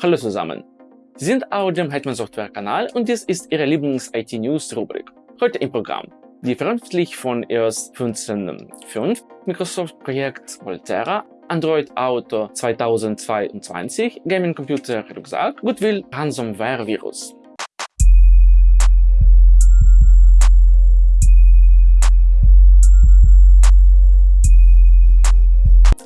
Hallo zusammen! Sie sind auf dem Hetman Software Kanal und dies ist Ihre Lieblings-IT-News-Rubrik. Heute im Programm. Die veröffentlicht von EOS 15.5, Microsoft-Projekt Volterra, Android Auto 2022, Gaming Computer Rucksack, Goodwill Ransomware Virus.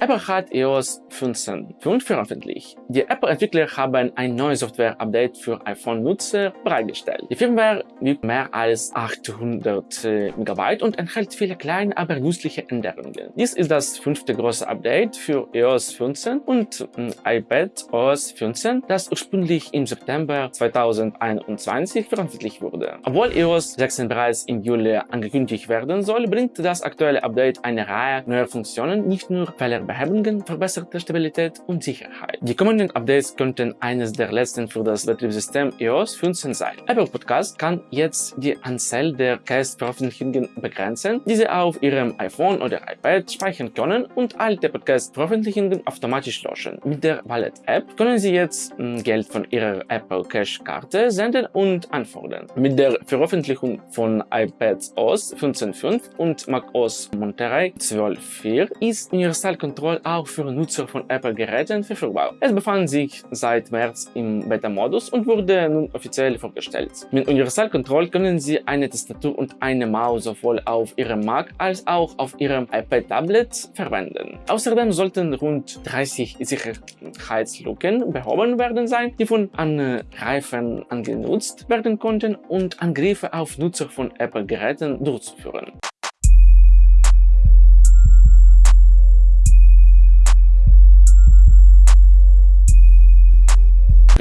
Apple hat iOS 15.5 veröffentlicht. Die Apple-Entwickler haben ein neues Software-Update für iPhone-Nutzer bereitgestellt. Die Firmware wiegt mehr als 800 MB und enthält viele kleine, aber nützliche Änderungen. Dies ist das fünfte große Update für iOS 15 und iPad OS 15, das ursprünglich im September 2021 veröffentlicht wurde. Obwohl iOS 16 bereits im Juli angekündigt werden soll, bringt das aktuelle Update eine Reihe neuer Funktionen, nicht nur Fehler Behebungen, verbesserte Stabilität und Sicherheit. Die kommenden Updates könnten eines der letzten für das Betriebssystem iOS 15 sein. Apple Podcast kann jetzt die Anzahl der Cast-Veröffentlichungen begrenzen, die Sie auf Ihrem iPhone oder iPad speichern können und alte Podcast-Veröffentlichungen automatisch löschen. Mit der Wallet-App können Sie jetzt hm, Geld von Ihrer Apple Cash-Karte senden und anfordern. Mit der Veröffentlichung von iPadOS 15.5 und macOS Monterey 12.4 ist Universalkontrolle Control auch für Nutzer von Apple-Geräten verfügbar. Es befand sich seit März im Beta-Modus und wurde nun offiziell vorgestellt. Mit Universal Control können Sie eine Tastatur und eine Maus sowohl auf Ihrem Mac als auch auf Ihrem iPad-Tablet verwenden. Außerdem sollten rund 30 Sicherheitslücken behoben werden sein, die von Angreifern angenutzt werden konnten und Angriffe auf Nutzer von Apple-Geräten durchzuführen.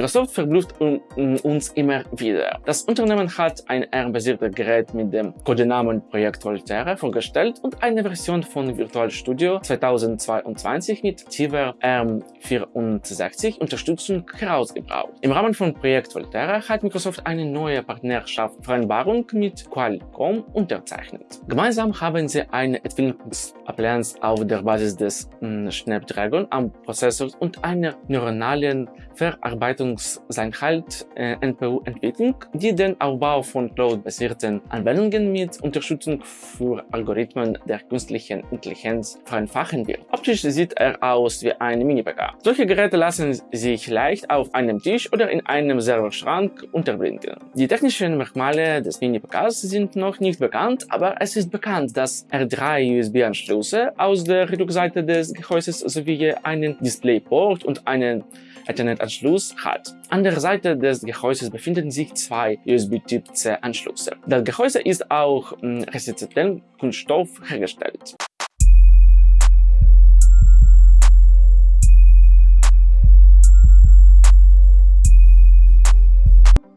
Microsoft verblüfft uns immer wieder. Das Unternehmen hat ein ARM-basiertes Gerät mit dem Codenamen Projekt Volterra vorgestellt und eine Version von Virtual Studio 2022 mit tiefer ARM64 Unterstützung herausgebracht. Im Rahmen von Projekt Volterra hat Microsoft eine neue Partnerschaftsvereinbarung mit Qualcomm unterzeichnet. Gemeinsam haben sie eine Entwicklungsallianz auf der Basis des Snapdragon am Prozessor und einer neuronalen Verarbeitung Leistungseinhalt äh, NPU-Entwicklung, die den Aufbau von Cloud-basierten Anwendungen mit Unterstützung für Algorithmen der künstlichen Intelligenz vereinfachen wird. Optisch sieht er aus wie ein Mini-PK. Solche Geräte lassen sich leicht auf einem Tisch oder in einem Serverschrank unterbringen. Die technischen Merkmale des Mini-PKs sind noch nicht bekannt, aber es ist bekannt, dass er drei USB-Anschlüsse aus der Rückseite des Gehäuses sowie einen DisplayPort und einen Ethernet-Anschluss hat. An der Seite des Gehäuses befinden sich zwei USB-Typ-C-Anschlüsse. Das Gehäuse ist auch hm, resistenten Kunststoff hergestellt.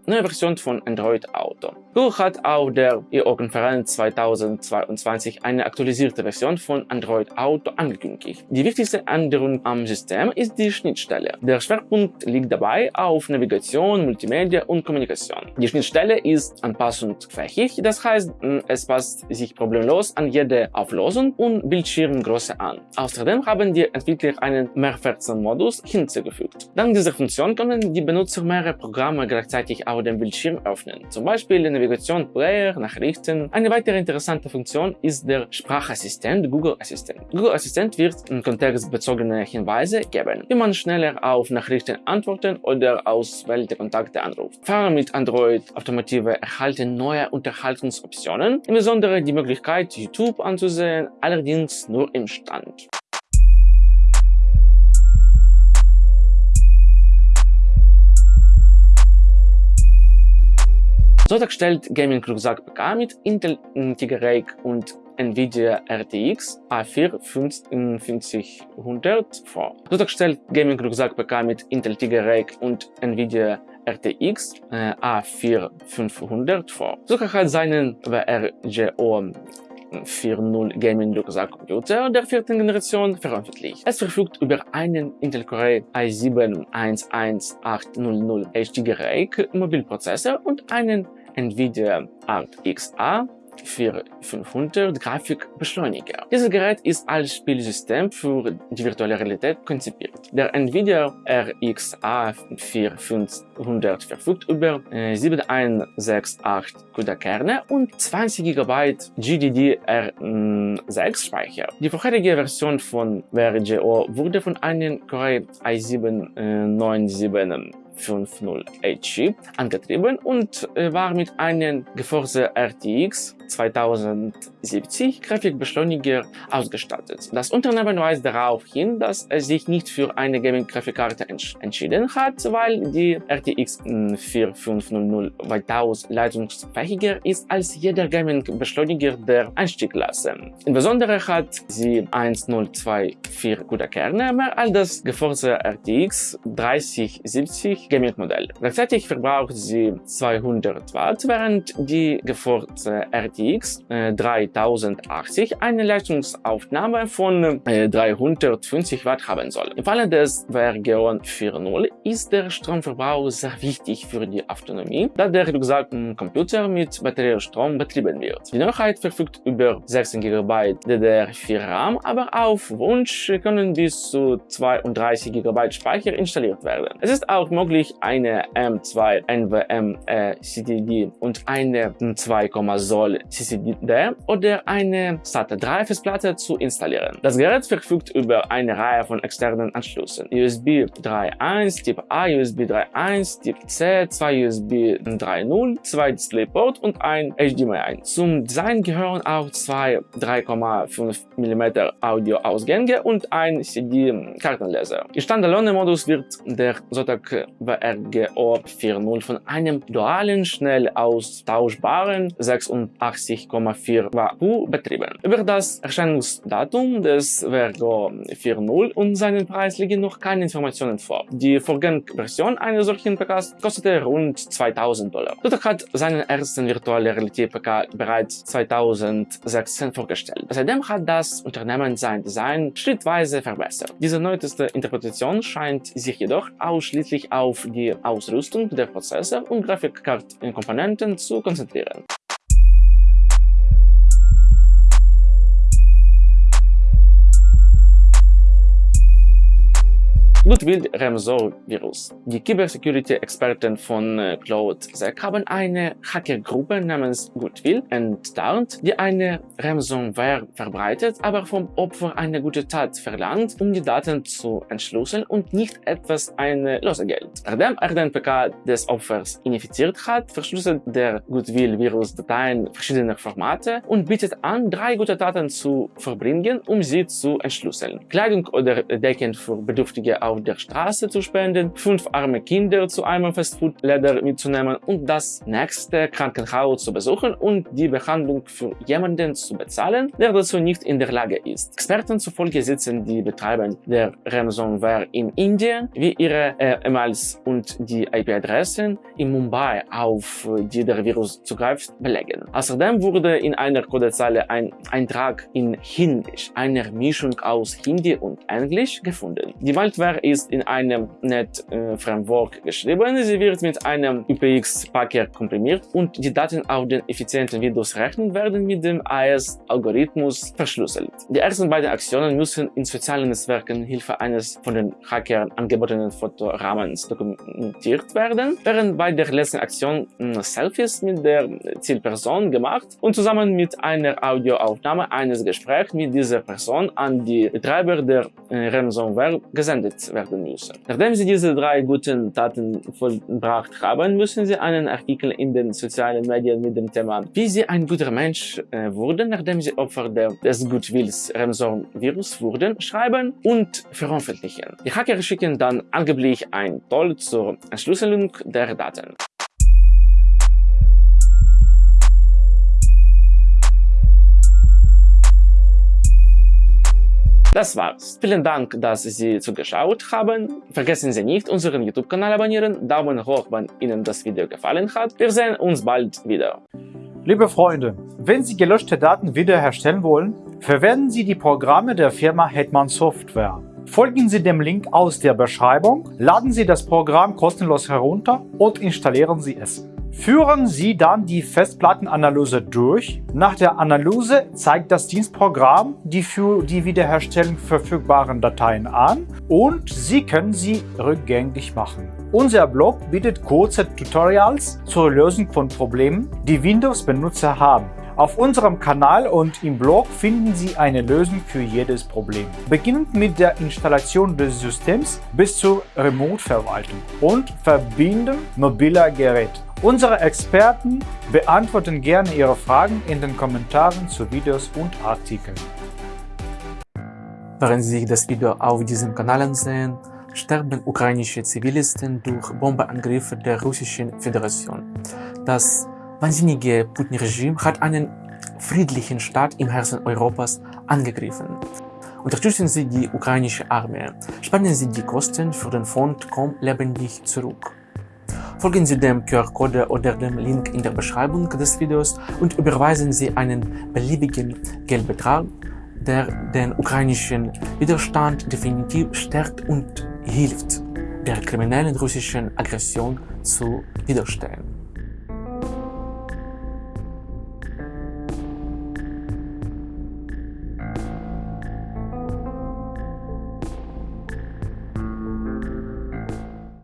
Neue Version von Android Auto. Google hat auf der I.O.-Konferenz 2022 eine aktualisierte Version von Android Auto angekündigt. Die wichtigste Änderung am System ist die Schnittstelle. Der Schwerpunkt liegt dabei auf Navigation, Multimedia und Kommunikation. Die Schnittstelle ist anpassungsfähig, das heißt, es passt sich problemlos an jede Auflösung und Bildschirmgröße an. Außerdem haben die Entwickler einen Mehrfachmodus hinzugefügt. Dank dieser Funktion können die Benutzer mehrere Programme gleichzeitig auf auf dem Bildschirm öffnen, zum Beispiel Navigation, Player, Nachrichten. Eine weitere interessante Funktion ist der Sprachassistent Google Assistent. Google Assistent wird kontextbezogene Hinweise geben, wie man schneller auf Nachrichten antworten oder auswählte Kontakte anruft. Fahrer mit Android Automotive erhalten neue Unterhaltungsoptionen, insbesondere die Möglichkeit, YouTube anzusehen, allerdings nur im Stand. Zotac stellt Gaming Rucksack PK mit Intel Tiger Lake und Nvidia RTX A4 5500 vor. Zotac stellt Gaming Rucksack PK mit Intel Tiger Lake und Nvidia RTX äh, A4 500 vor. Zotac hat seinen WRGO 4.0 Gaming Rucksack Computer der vierten Generation veröffentlicht. Es verfügt über einen Intel Core i7 11800 HD Lake Mobilprozessor und einen Nvidia RTX A 4500 Grafikbeschleuniger. Dieses Gerät ist als Spielsystem für die virtuelle Realität konzipiert. Der Nvidia RX A4500 verfügt über 7168 CUDA-Kerne und 20 GB GDDR6 Speicher. Die vorherige Version von VRGO wurde von einem Core i7-97 50H angetrieben und äh, war mit einem GeForce RTX 2070 Grafikbeschleuniger ausgestattet. Das Unternehmen weist darauf hin, dass es sich nicht für eine Gaming-Grafikkarte entschieden hat, weil die RTX 4500 weitaus leistungsfähiger ist als jeder Gaming-Beschleuniger der Einstiegsklasse. Insbesondere hat sie 1024 gute Kerne mehr als das GeForce RTX 3070 Gaming-Modell. Gleichzeitig verbraucht sie 200 Watt, während die GeForce RTX äh, 3080 eine Leistungsaufnahme von äh, 350 Watt haben soll. Im Falle des Vergeon 4.0 ist der Stromverbrauch sehr wichtig für die Autonomie, da der Rucksack Computer mit Batteriestrom betrieben wird. Die Neuheit verfügt über 16 GB DDR4 RAM, aber auf Wunsch können bis zu 32 GB Speicher installiert werden. Es ist auch möglich, eine M2 NVMe CDD und eine 2, Soll CCD oder eine SATA 3 Festplatte zu installieren. Das Gerät verfügt über eine Reihe von externen Anschlüssen. USB 3.1, Typ A, USB 3.1, Typ C, zwei USB 3.0, zwei DisplayPort und ein HDMI. Zum Design gehören auch zwei 3,5 mm Audioausgänge und ein CD-Kartenleser. Im Standalone-Modus wird der Zotac WRGO 4.0 von einem dualen, schnell austauschbaren 86,4 WU betrieben. Über das Erscheinungsdatum des WRGO 4.0 und seinen Preis liegen noch keine Informationen vor. Die Vorgängerversion eines solchen PKs kostete rund 2000 Dollar. Zotac hat seinen ersten virtuelle Realität PK bereits 2016 vorgestellt. Seitdem hat das Unternehmen sein Design schrittweise verbessert. Diese neueste Interpretation scheint sich jedoch ausschließlich auf die Ausrüstung der Prozessor und Grafikkartenkomponenten zu konzentrieren. Ludwig Remsor-Virus. Die Cybersecurity-Experten von äh, CloudSec haben eine Hackergruppe namens Goodwill enttarnt, die eine Ransomware verbreitet, aber vom Opfer eine gute Tat verlangt, um die Daten zu entschlüsseln und nicht etwas eine Losegeld. Nachdem er den PK des Opfers infiziert hat, verschlüsselt der Goodwill-Virus Dateien verschiedener Formate und bietet an, drei gute Daten zu verbringen, um sie zu entschlüsseln. Kleidung oder Decken für Bedürftige auf auf der Straße zu spenden, fünf arme Kinder zu einem Fastfood-Läder mitzunehmen und das nächste Krankenhaus zu besuchen und die Behandlung für jemanden zu bezahlen, der dazu nicht in der Lage ist. Experten zufolge sitzen die Betreiber der Ransomware in Indien, wie ihre äh, E-Mails und die IP-Adressen in Mumbai, auf die der Virus zugreift, belegen. Außerdem wurde in einer Codezeile ein Eintrag in Hindisch, einer Mischung aus Hindi und Englisch, gefunden. Die Malware ist in einem Net-Framework geschrieben. Sie wird mit einem UPX-Packer komprimiert und die Daten auf den effizienten Windows-Rechner werden mit dem AES-Algorithmus verschlüsselt. Die ersten beiden Aktionen müssen in sozialen Netzwerken Hilfe eines von den Hackern angebotenen Fotorahmens dokumentiert werden, während bei der letzten Aktion hm, Selfies mit der Zielperson gemacht und zusammen mit einer Audioaufnahme eines Gesprächs mit dieser Person an die Betreiber der äh, Ransomware gesendet werden müssen. Nachdem Sie diese drei guten Taten vollbracht haben, müssen Sie einen Artikel in den sozialen Medien mit dem Thema Wie Sie ein guter Mensch äh, wurden, nachdem Sie Opfer des Goodwills Remson-Virus wurden, schreiben und veröffentlichen. Die Hacker schicken dann angeblich ein Toll zur Entschlüsselung der Daten. Das war's. Vielen Dank, dass Sie zugeschaut haben. Vergessen Sie nicht, unseren YouTube-Kanal abonnieren, Daumen hoch, wenn Ihnen das Video gefallen hat. Wir sehen uns bald wieder. Liebe Freunde, wenn Sie gelöschte Daten wiederherstellen wollen, verwenden Sie die Programme der Firma Hetman Software. Folgen Sie dem Link aus der Beschreibung, laden Sie das Programm kostenlos herunter und installieren Sie es. Führen Sie dann die Festplattenanalyse durch. Nach der Analyse zeigt das Dienstprogramm die für die Wiederherstellung verfügbaren Dateien an und Sie können sie rückgängig machen. Unser Blog bietet kurze Tutorials zur Lösung von Problemen, die Windows-Benutzer haben. Auf unserem Kanal und im Blog finden Sie eine Lösung für jedes Problem. Beginnend mit der Installation des Systems bis zur Remote-Verwaltung und Verbinden mobiler Geräte. Unsere Experten beantworten gerne Ihre Fragen in den Kommentaren zu Videos und Artikeln. Während Sie sich das Video auf diesem Kanal ansehen, sterben ukrainische Zivilisten durch Bombeangriffe der Russischen Föderation. Das wahnsinnige Putin-Regime hat einen friedlichen Staat im Herzen Europas angegriffen. Unterstützen Sie die ukrainische Armee. Spannen Sie die Kosten für den Fond Komm lebendig zurück. Folgen Sie dem QR-Code oder dem Link in der Beschreibung des Videos und überweisen Sie einen beliebigen Geldbetrag, der den ukrainischen Widerstand definitiv stärkt und hilft, der kriminellen russischen Aggression zu widerstehen.